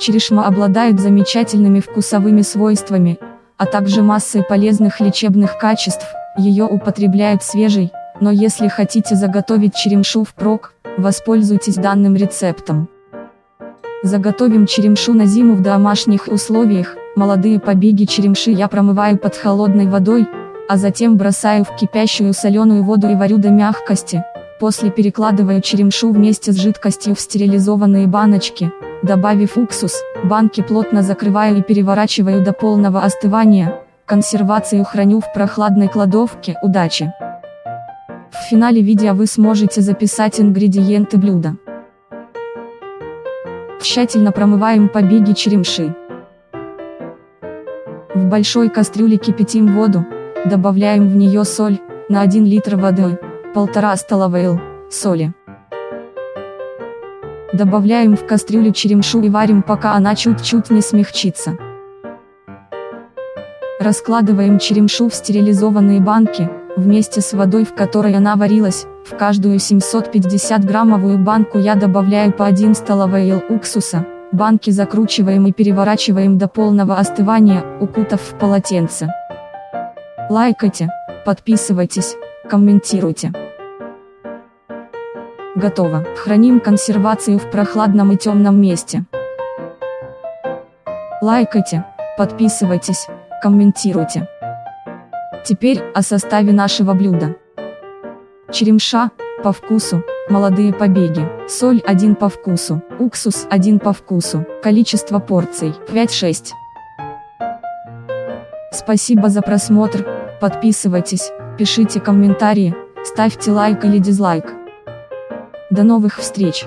Черешма обладает замечательными вкусовыми свойствами, а также массой полезных лечебных качеств, ее употребляют свежей, но если хотите заготовить черемшу впрок, воспользуйтесь данным рецептом. Заготовим черемшу на зиму в домашних условиях, молодые побеги черемши я промываю под холодной водой, а затем бросаю в кипящую соленую воду и варю до мягкости, после перекладываю черемшу вместе с жидкостью в стерилизованные баночки, добавив уксус, банки плотно закрываю и переворачиваю до полного остывания, консервацию храню в прохладной кладовке, удачи! В финале видео вы сможете записать ингредиенты блюда. Тщательно промываем побеги черемши. В большой кастрюле кипятим воду, добавляем в нее соль, на 1 литр воды, 1,5 столовой л, соли. Добавляем в кастрюлю черемшу и варим пока она чуть-чуть не смягчится. Раскладываем черемшу в стерилизованные банки, вместе с водой в которой она варилась, в каждую 750 граммовую банку я добавляю по 1 столовой ел уксуса, банки закручиваем и переворачиваем до полного остывания, укутав в полотенце. Лайкайте, подписывайтесь, комментируйте. Готово. Храним консервацию в прохладном и темном месте. Лайкайте, подписывайтесь, комментируйте. Теперь о составе нашего блюда. Черемша, по вкусу, молодые побеги, соль 1 по вкусу, уксус 1 по вкусу, количество порций 5-6. Спасибо за просмотр, подписывайтесь, пишите комментарии, ставьте лайк или дизлайк. До новых встреч!